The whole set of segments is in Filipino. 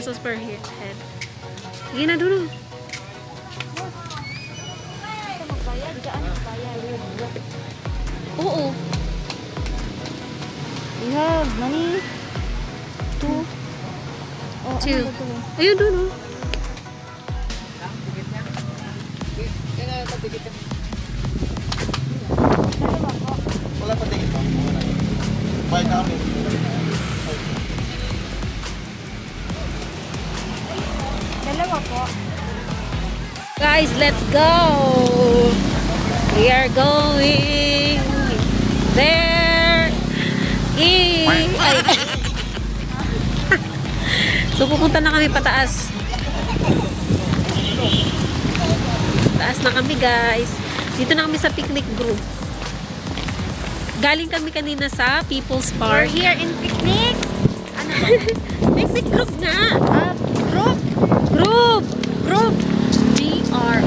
pesos per he- head. Sige na, dulo. Oo. We have money. Two. Oh, Two. ano ba to? Ayun, dulo. Guys, let's go! We are going there. Eh, ay. so, pupunta na kami pataas. Taas na kami, guys. Dito na kami sa picnic group. Galing kami kanina sa People's We're Park. here in picnic. Ano ba? Picnic group nga! Ah, group. Group! Group! are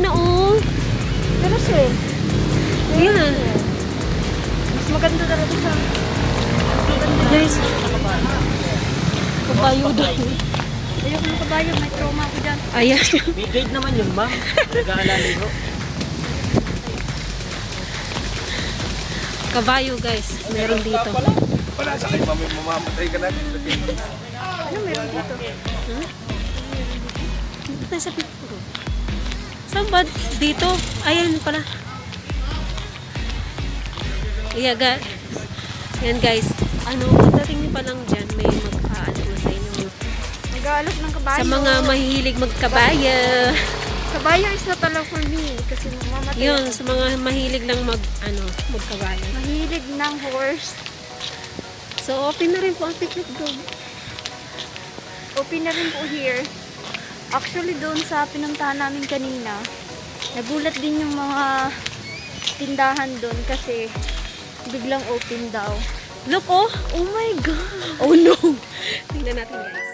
kanina, oh. Pero sir, Yan. mas maganda talaga sa Guys, kabayo daw. Ayoko ng kabayo, may trauma ako dyan. Ayan. May guide naman yun, ma'am. Nag-aalala ko. Kabayo, guys. Meron dito. Wala sa kayo, mami, mamamatay ka na. Ano meron dito? Dito tayo sa Saan ba? Dito? Ayan pala. Yeah, guys. Yan, guys. Ano, pagdating niyo pa lang dyan, may mag-aano na sa inyo. Nag-aalas ng kabayo. Sa mga mahilig magkabaya. Kabayo is not allowed for me kasi mamamatay Yun, sa mga mahilig lang mag, ano, magkabaya. Mahilig ng horse. So, open na rin po ang picnic group. Open na rin po here. Actually, doon sa pinuntahan namin kanina, nagulat din yung mga tindahan doon kasi biglang open daw. Look, oh! Oh my God! Oh no! Tingnan natin guys.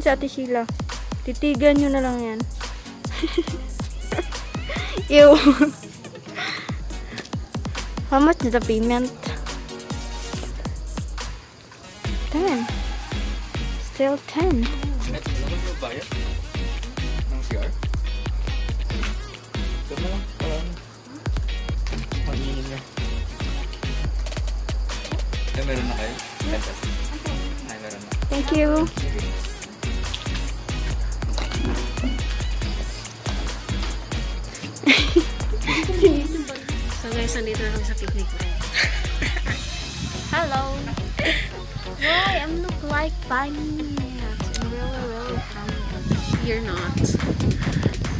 Si Ate Sheila. Titigan nyo na lang yan. Ew. How much is the payment? 10. Still 10. Net, alam guys, nandito na kami sa picnic line. Hello. Why I'm look like bunny? I'm really, really funny. You're not.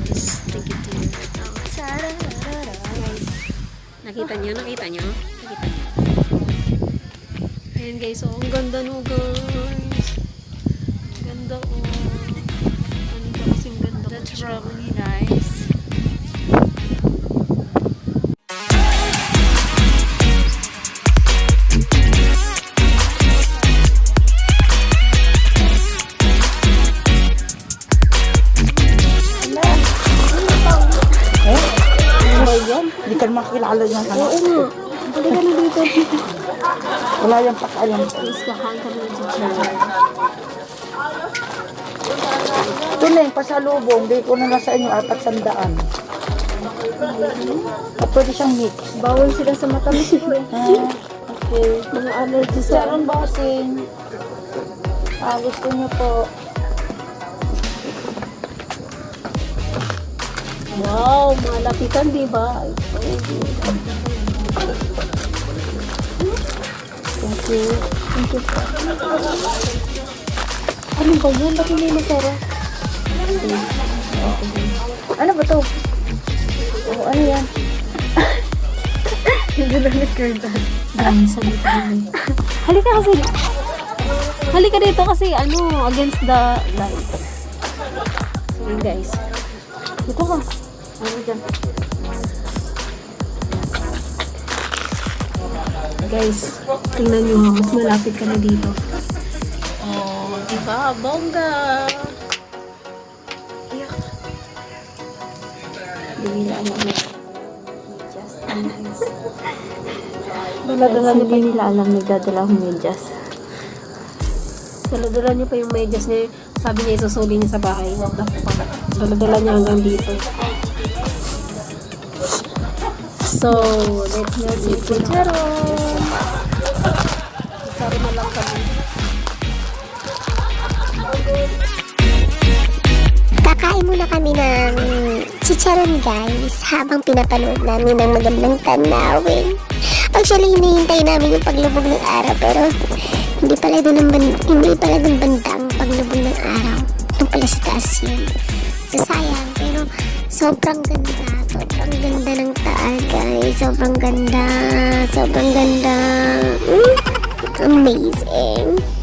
Just take it to you. Guys, Nakita niyo? Nakita niyo? Nakita niyo? Ayan guys, oh, ang ganda no guys. Ang ganda oh. Ang ganda kasing ganda. that's really nice. Wala yung pakialam. Please, teacher. Ito na yung pasalubong. Hindi ko na na sa inyo apat sandaan. Ah, pwede siyang mix. Bawal sila sa matamis. Ah, okay. Mga allergies Sir, bossing. Ah, gusto niyo po. Wow, malapitan, di ba? Thank you. Thank you. Ano ba yan? Ba't hindi masarap? Ano ba to? Oh, ano yan? Hindi na nag-curdan. Guys, halika kami. Halika kasi. Halika dito kasi ano, against the lights. So, yun guys. Dito ka. Ano dyan? Guys, tingnan nyo ha, mas malapit ka na dito. Oh, di ba? Bongga! Iyak. Alam na. Just nice. Dala-dala niyo pa nila alam nagdadala akong medyas. Dala-dala niyo pa yung medyas niya. Sabi niya isusuli niya sa bahay. What the fuck? Dala-dala niya hanggang dito. So, let's see Chicharo. Chicharo na lang kami. Kakain muna kami ng chicharon guys habang pinapanood namin ng magandang tanawin. Actually, hinihintay namin yung paglubog ng araw pero hindi pala doon ang hindi pala doon bandang paglubog ng araw. Doon pala sa taas yun. Sayang pero sobrang ganda. Sobrang ganda ng taal guys. Sobrang ganda. Sobrang ganda. Mm, amazing.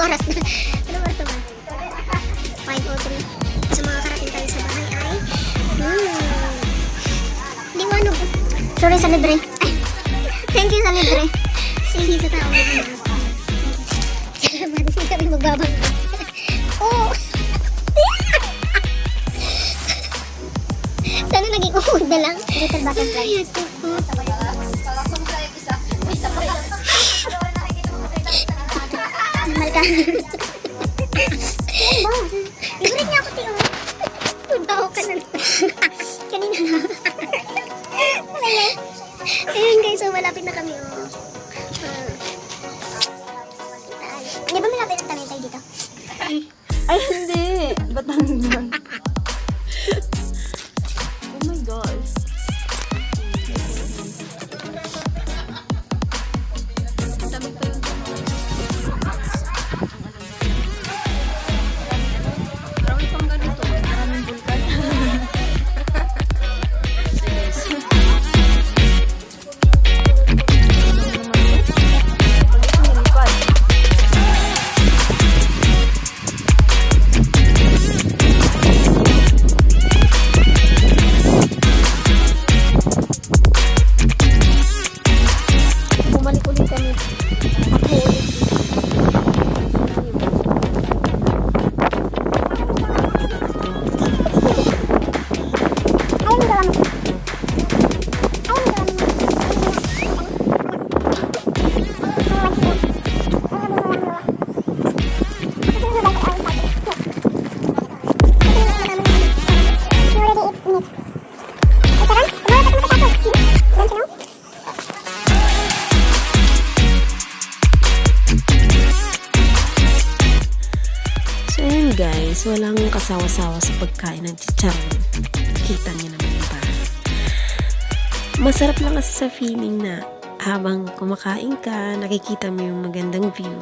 Anong oras na? Anong oras na ba? 5.03. Sa mga karating tayo sa bahay ay... Hmm. Ano. Sorry sa libre. Ay, thank you sa libre. Sige sa tao. Salamat. Hindi kami magbabang. Oh! naging uhod na lang. Little butterfly. Ay, ito Ano ba? Favorite niya ako. Punta ako ka na. Kanina na. Ayun guys, so malapit na kami. Oh. Di ba malapit ang tayo dito? Ay, Bumalik ulit kami. Ako Masarap lang kasi sa feeling na habang kumakain ka, nakikita mo yung magandang view.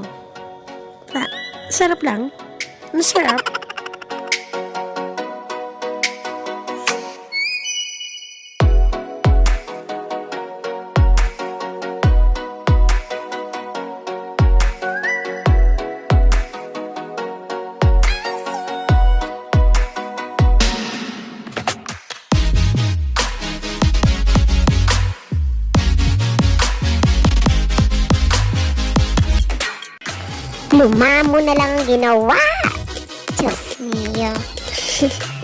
Ah, sarap lang. Masarap. Lumamo na lang ang ginawa. Diyos mio.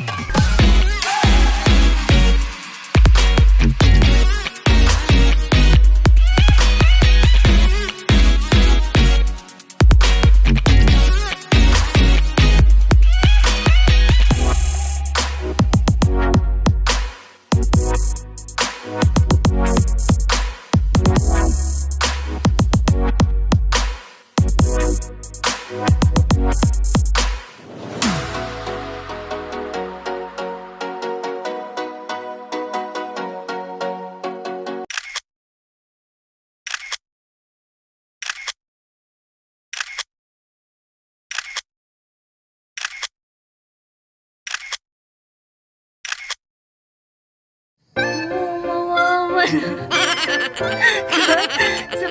Mawawa sa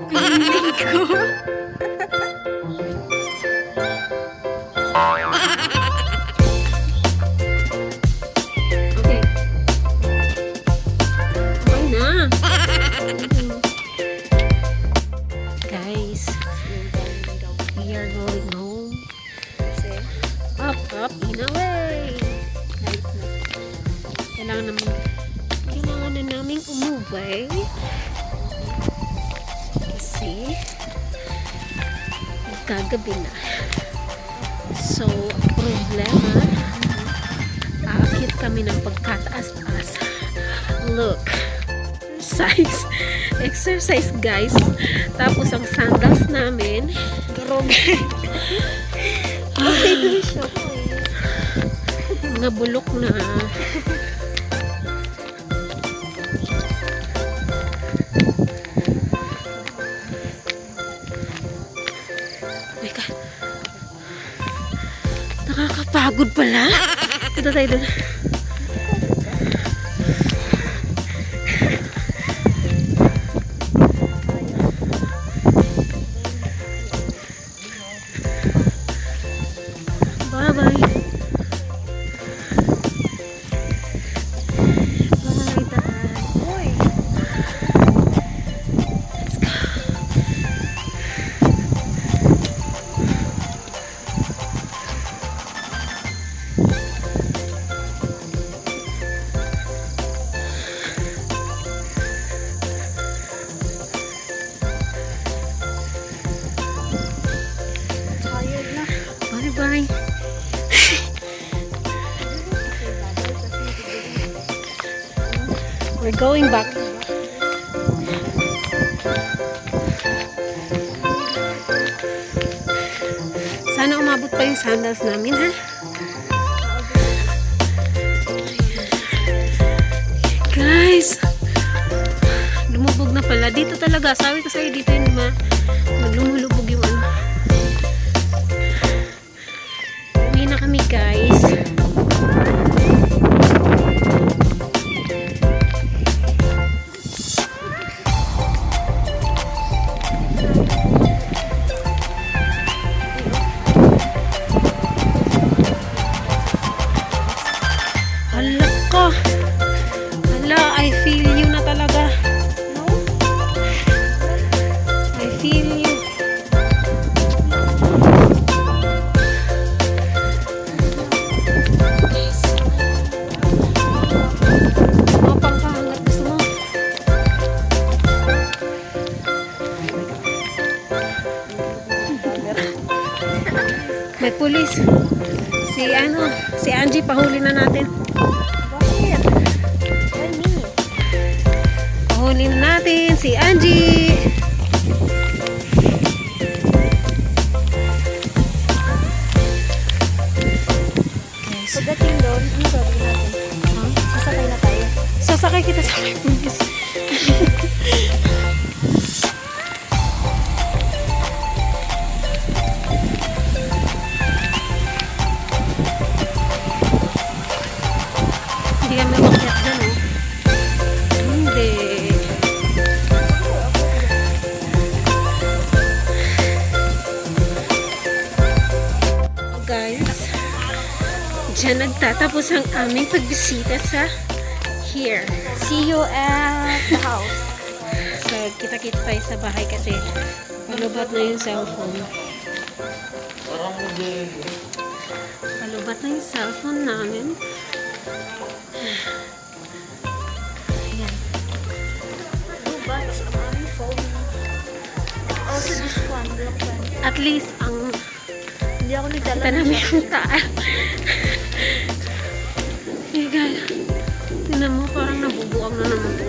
magkagabi na. So, problema, aakyat kami ng pagkataas-taas. Look. Exercise. Exercise, guys. Tapos, ang sandals namin, durog. Okay, doon siya mga bulok na. Nakakapagod pala. Ito tayo doon. Going back. Sana umabot pa yung sandals namin, ha? Guys! Lumubog na pala. Dito talaga. Sabi ko sa'yo, dito yung ma lumulubog yung ano. Uwi na kami, guys. Pulis. Si ano, si Angie pahuli na natin. Pahuli na natin si Angie. Nagtatapos ang aming pagbisita sa here. See you at the house. So, kita-kita tayo sa bahay kasi palubat na yung cellphone. Palubat na yung cellphone namin. Ayan. Bags ang aming phone. Also this one, black one. At least, ang Hindi ako nagdala kita namin yung taal. Hey guys, tinan mo parang nabubuang na naman to.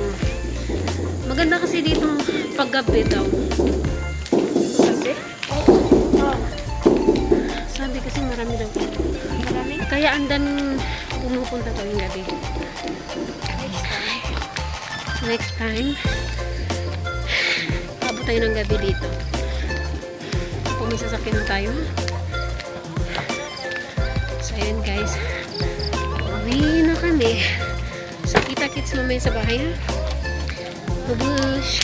Maganda kasi dito paggabi daw. Kasi? Oh, Sabi kasi marami daw. marami. Kaya andan pumupunta kami gabi. Next time. Next time, abot tayo ng gabi dito. Kung may sasakyan na tayo. Guys. Uwi na kami. So, kita-kits mamaya sa bahay ha. Babush!